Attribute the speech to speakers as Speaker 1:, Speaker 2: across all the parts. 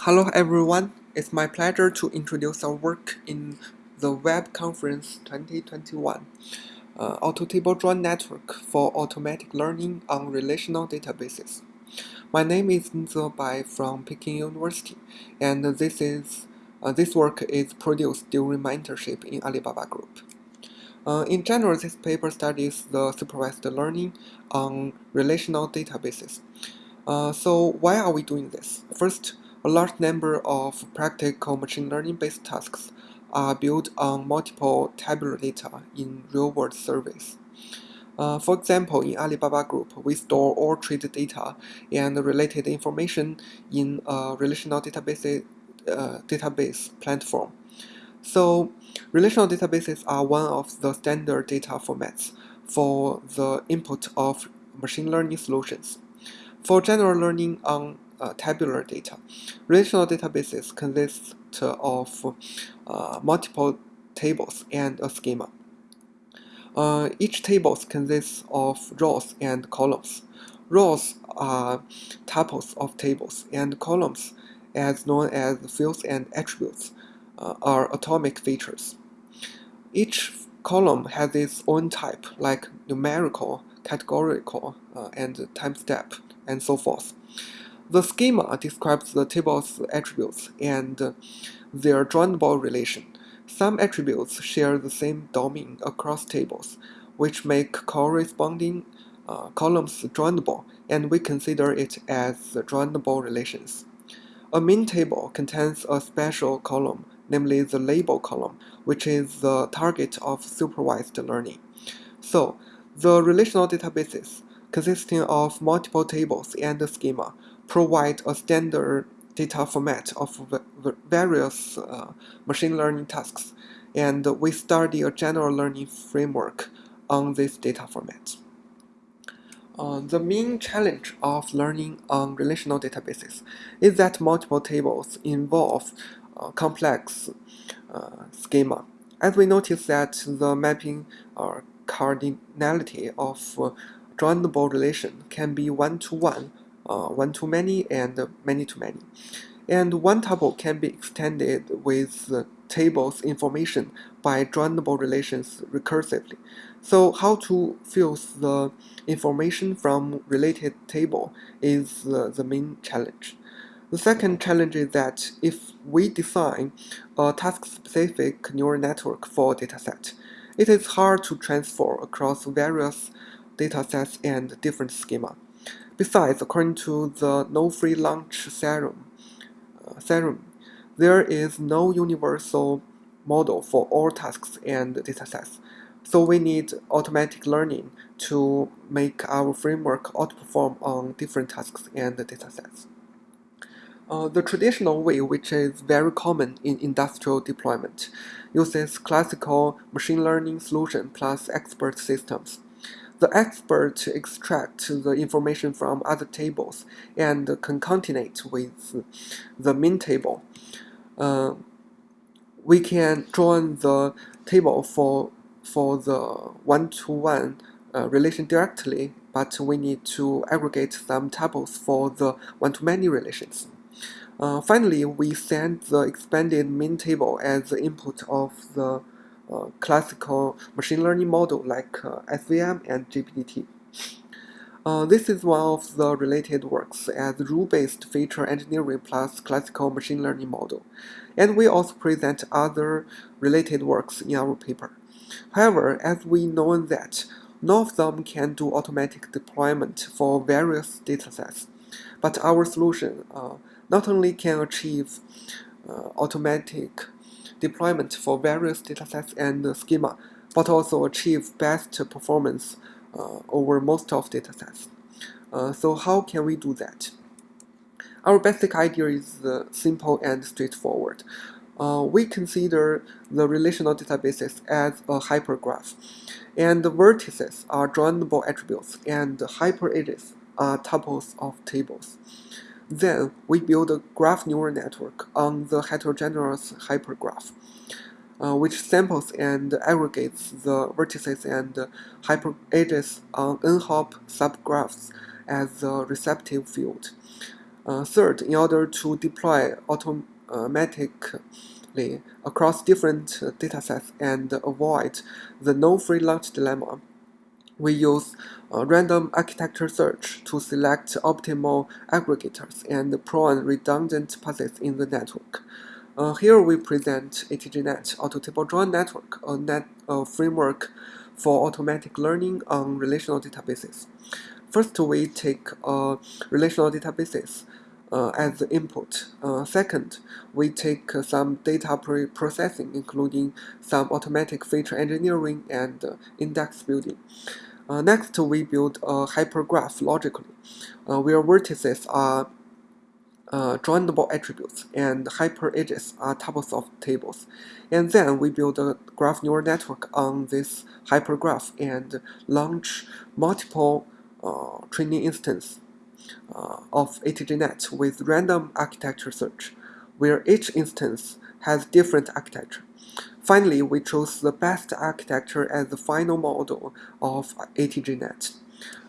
Speaker 1: Hello everyone, it's my pleasure to introduce our work in the Web Conference 2021, uh, Autotable Join Network for Automatic Learning on Relational Databases. My name is Jinze Bai from Peking University, and this is uh, this work is produced during my internship in Alibaba Group. Uh, in general, this paper studies the supervised learning on relational databases. Uh, so why are we doing this? First, a large number of practical machine learning-based tasks are built on multiple tabular data in real-world surveys. Uh, for example, in Alibaba Group, we store all trade data and related information in a relational database, uh, database platform. So, relational databases are one of the standard data formats for the input of machine learning solutions. For general learning on uh, tabular data. Relational databases consist of uh, multiple tables and a schema. Uh, each table consists of rows and columns. Rows are tuples of tables, and columns, as known as fields and attributes, uh, are atomic features. Each column has its own type, like numerical, categorical, uh, and time step, and so forth. The schema describes the table's attributes and their joinable relation. Some attributes share the same domain across tables, which make corresponding uh, columns joinable, and we consider it as joinable relations. A min table contains a special column, namely the label column, which is the target of supervised learning. So, the relational databases, consisting of multiple tables and schema, provide a standard data format of various uh, machine learning tasks, and we study a general learning framework on this data format. Uh, the main challenge of learning on relational databases is that multiple tables involve uh, complex uh, schema. As we notice that the mapping or cardinality of uh, joinable relation can be one-to-one -one uh, one-to-many and many-to-many. And one tuple can be extended with the table's information by joinable relations recursively. So how to fuse the information from related table is the, the main challenge. The second challenge is that if we design a task-specific neural network for a dataset, it is hard to transfer across various datasets and different schema. Besides, according to the no free lunch theorem, uh, theorem, there is no universal model for all tasks and datasets. So we need automatic learning to make our framework outperform on different tasks and datasets. Uh, the traditional way, which is very common in industrial deployment, uses classical machine learning solution plus expert systems. The expert extract the information from other tables and concatenate with the min table. Uh, we can join the table for for the one-to-one -one, uh, relation directly, but we need to aggregate some tables for the one-to-many relations. Uh, finally, we send the expanded min table as the input of the uh, classical machine learning model like uh, SVM and GPT. Uh, this is one of the related works as rule-based feature engineering plus classical machine learning model. And we also present other related works in our paper. However, as we know that none of them can do automatic deployment for various datasets, but our solution uh, not only can achieve uh, automatic deployment for various datasets and schema, but also achieve best performance uh, over most of datasets. Uh, so how can we do that? Our basic idea is uh, simple and straightforward. Uh, we consider the relational databases as a hypergraph, and the vertices are joinable attributes, and hyperedges are tuples of tables. Then we build a graph neural network on the heterogeneous hypergraph, uh, which samples and aggregates the vertices and hyperedges on n-hop subgraphs as the receptive field. Uh, third, in order to deploy automatically across different datasets and avoid the no free lunch dilemma, we use uh, random architecture search to select optimal aggregators and prone redundant paths in the network. Uh, here we present ATGNet Auto Table Join Network, a, net, a framework for automatic learning on relational databases. First, we take a relational databases uh, as the input. Uh, second, we take uh, some data pre-processing, including some automatic feature engineering and uh, index building. Uh, next, we build a hypergraph logically, uh, where vertices are uh, joinable attributes and hyper edges are tuples of tables. And then we build a graph neural network on this hypergraph and launch multiple uh, training instances uh, of ATGNet with random architecture search, where each instance has different architecture. Finally, we chose the best architecture as the final model of ATGNet.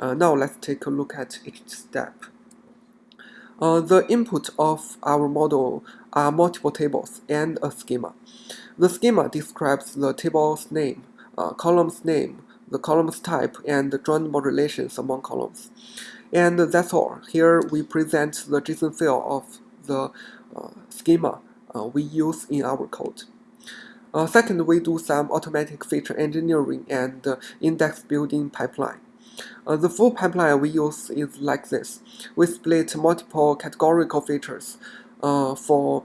Speaker 1: Uh, now let's take a look at each step. Uh, the input of our model are multiple tables and a schema. The schema describes the table's name, uh, column's name, the column's type, and the joinable relations among columns. And that's all. Here we present the JSON file of the uh, schema uh, we use in our code. Uh, second, we do some automatic feature engineering and uh, index building pipeline. Uh, the full pipeline we use is like this. We split multiple categorical features uh, for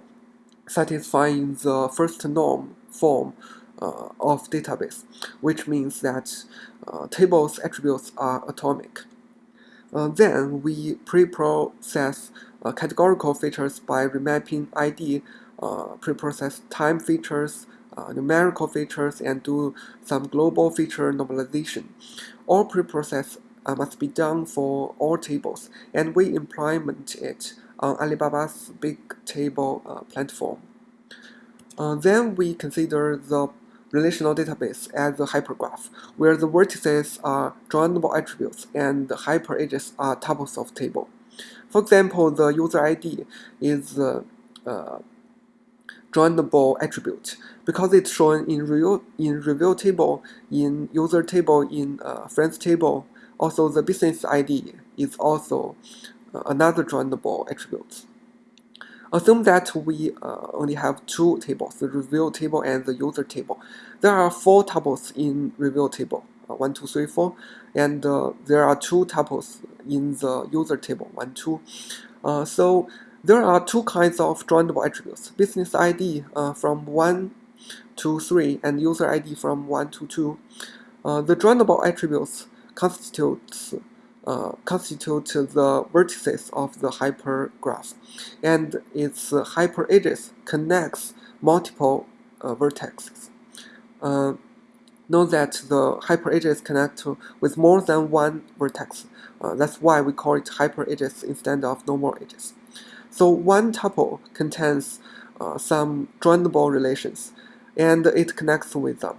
Speaker 1: satisfying the first norm form of database, which means that tables attributes are atomic. Uh, then we pre-process uh, categorical features by remapping ID, pre-process time features, numerical features, and do some global feature normalization. All pre-process uh, must be done for all tables, and we implement it on Alibaba's big table uh, platform. Uh, then we consider the relational database as a hypergraph, where the vertices are joinable attributes and the hyperedges are tuples of table. For example, the user ID is the uh, joinable attribute because it's shown in real in review table, in user table, in uh, friends table, also, the business ID is also uh, another joinable attribute. Assume that we uh, only have two tables, the review table and the user table. There are four tuples in review table, uh, 1, 2, 3, 4, and uh, there are two tuples in the user table, 1, 2. Uh, so there are two kinds of joinable attributes, business ID uh, from 1 to 3 and user ID from 1 to 2. Uh, the joinable attributes constitutes uh, constitute the vertices of the hypergraph, and its hyperedges connects multiple uh, vertices. Uh, note that the hyperedges connect with more than one vertex. Uh, that's why we call it hyperedges instead of normal edges. So one tuple contains uh, some joinable relations, and it connects with them.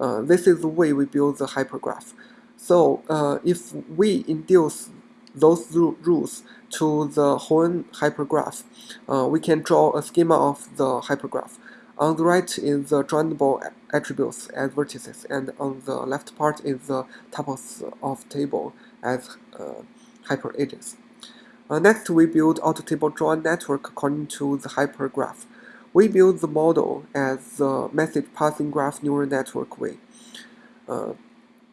Speaker 1: Uh, this is the way we build the hypergraph. So uh, if we induce those rules to the whole hypergraph, uh, we can draw a schema of the hypergraph. On the right is the joinable attributes as vertices, and on the left part is the tuples of table as uh, hyper. Uh, next, we build auto table join network according to the hypergraph. We build the model as the message passing graph neural network way. Uh,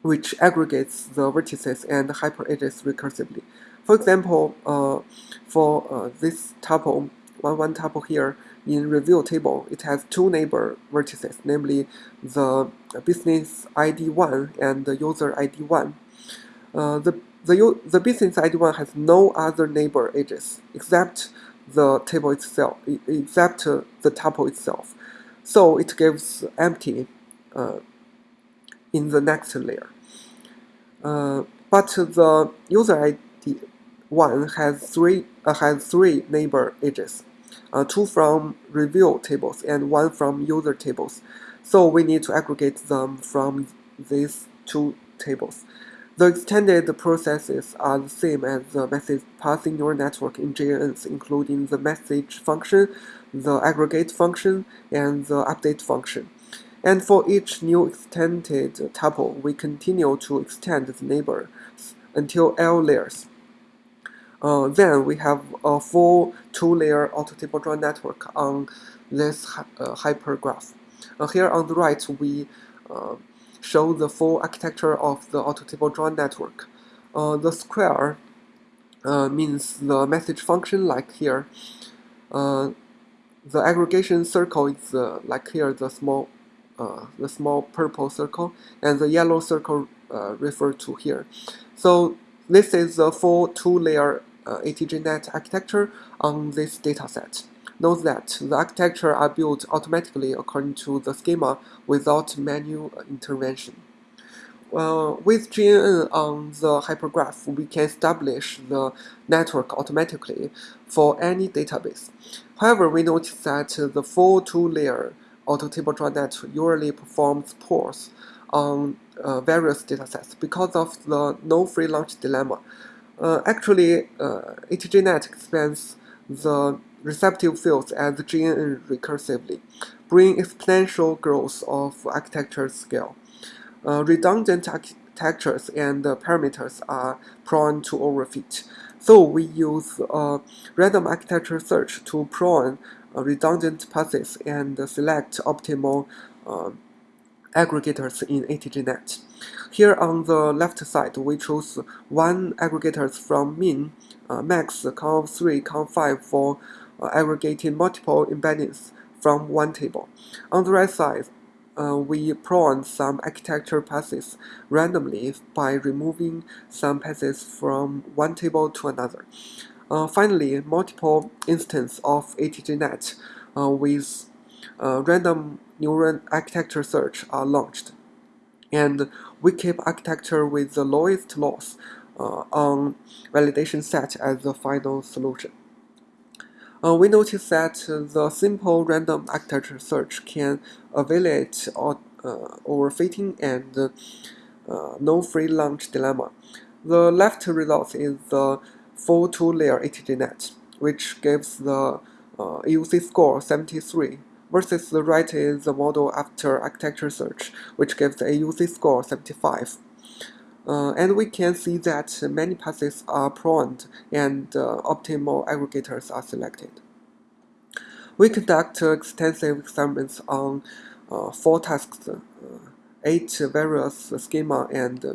Speaker 1: which aggregates the vertices and hyperedges recursively. For example, uh, for uh, this tuple, one one tuple here in review table, it has two neighbor vertices, namely the business ID one and the user ID one. Uh, the the the business ID one has no other neighbor edges except the table itself, except uh, the tuple itself. So it gives empty uh, in the next layer. Uh, but the user ID one has three uh, has three neighbor edges, uh, two from review tables and one from user tables. So we need to aggregate them from these two tables. The extended processes are the same as the message passing neural network in GNNs, including the message function, the aggregate function, and the update function. And for each new extended tuple, we continue to extend the neighbors until L layers. Uh, then we have a full two-layer auto-table join network on this uh, hypergraph. Uh, here on the right, we uh, show the full architecture of the auto-table join network. Uh, the square uh, means the message function, like here. The aggregation circle is like here, the small, uh, the small purple circle, and the yellow circle uh, referred to here. So this is the full two-layer ATGNet architecture on this dataset. Note that the architecture are built automatically according to the schema without manual intervention. Uh, with GNN on the hypergraph, we can establish the network automatically for any database. However, we notice that the full two-layer auto-table join net usually performs pulls on uh, various datasets because of the no free lunch dilemma. Uh, actually, uh, ATGNet expands the receptive fields as GNN recursively, bringing exponential growth of architecture scale. Uh, redundant architectures and parameters are prone to overfit. So we use uh, random architecture search to prune uh, redundant paths and select optimal uh, aggregators in ATGNet. Here on the left side, we choose one aggregators from min, uh, max, conv3, conv5 for aggregating multiple embeddings from one table. On the right side, uh, we prune some architecture paths randomly by removing some paths from one table to another. Uh, finally, multiple instances of ATGNet uh, with uh, random neural architecture search are launched. And we keep architecture with the lowest loss uh, on validation set as the final solution. Uh, we notice that the simple random architecture search can evaluate uh, overfitting and uh, no free lunch dilemma. The left result is the full two-layer ATGNet, which gives the uh, AUC score 73, versus the right is the model after architecture search, which gives the AUC score 75. Uh, and we can see that many paths are pruned and uh, optimal aggregators are selected. We conduct extensive experiments on uh, four tasks, uh, eight various schema and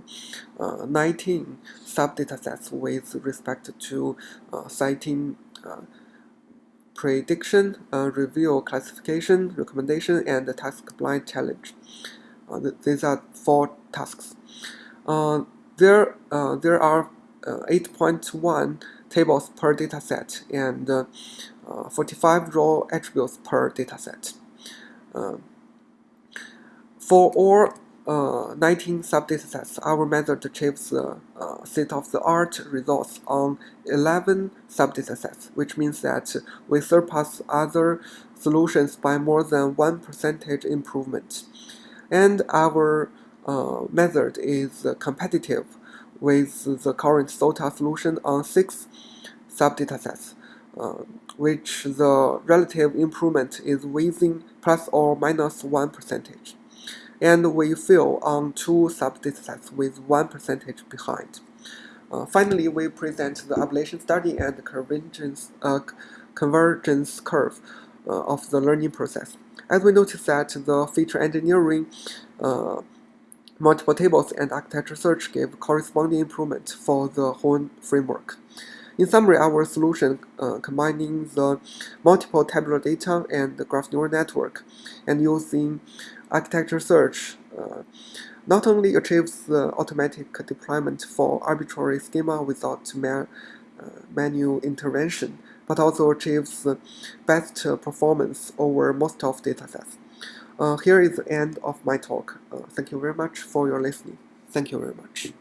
Speaker 1: uh, 19 subdatasets with respect to uh, citing prediction, review classification, recommendation, and task blind challenge. these are four tasks. Uh, there, uh, there are uh, 8.1 tables per dataset and 45 raw attributes per dataset. for all uh, 19 subdatasets, our method achieves the uh, state-of-the-art results on 11 subdatasets, which means that we surpass other solutions by more than 1 percentage improvement. And our method is competitive with the current SOTA solution on six subdatasets, uh, which the relative improvement is within plus or minus 1 percentage. And we fail on two subdatasets with 1 percentage behind. Uh, finally, we present the ablation study and the convergence, uh, convergence curve uh, of the learning process. As we notice that the feature engineering uh, Multiple tables and architecture search gave corresponding improvement for the whole framework. In summary, our solution uh, combining the multiple tabular data and the graph neural network and using architecture search uh, not only achieves the automatic deployment for arbitrary schema without uh, manual intervention, but also achieves the best performance over most of datasets. Uh, here is the end of my talk. Uh, thank you very much for your listening. Thank you very much.